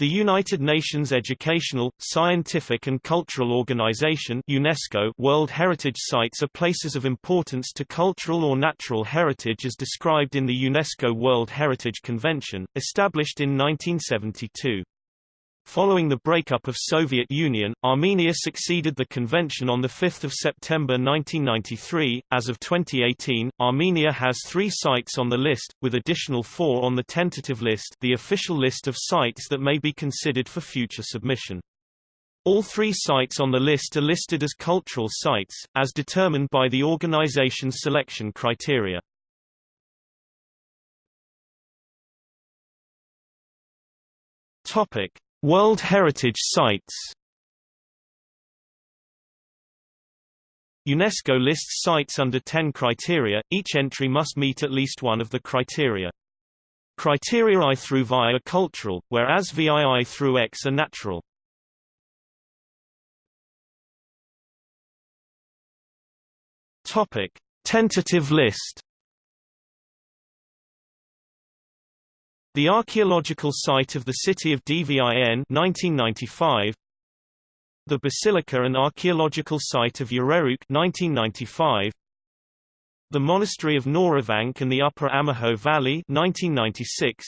The United Nations Educational, Scientific and Cultural Organization UNESCO World Heritage Sites are places of importance to cultural or natural heritage as described in the UNESCO World Heritage Convention, established in 1972. Following the breakup of Soviet Union, Armenia succeeded the convention on 5 September 1993. As of 2018, Armenia has three sites on the list, with additional four on the tentative list the official list of sites that may be considered for future submission. All three sites on the list are listed as cultural sites, as determined by the organization's selection criteria. Topic. World Heritage Sites UNESCO lists sites under 10 criteria, each entry must meet at least one of the criteria. Criteria I through VI are cultural, whereas VII through X are natural. Topic. Tentative list The archaeological site of the city of Dvin 1995 The basilica and archaeological site of Yererouk 1995 The monastery of Noravank and the Upper Amaghu Valley 1996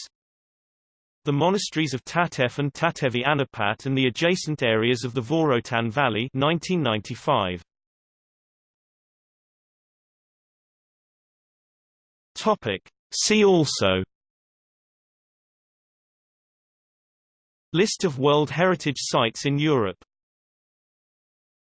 The monasteries of Tatev and Tatevi Anapat and the adjacent areas of the Vorotan Valley 1995 Topic. See also List of World Heritage Sites in Europe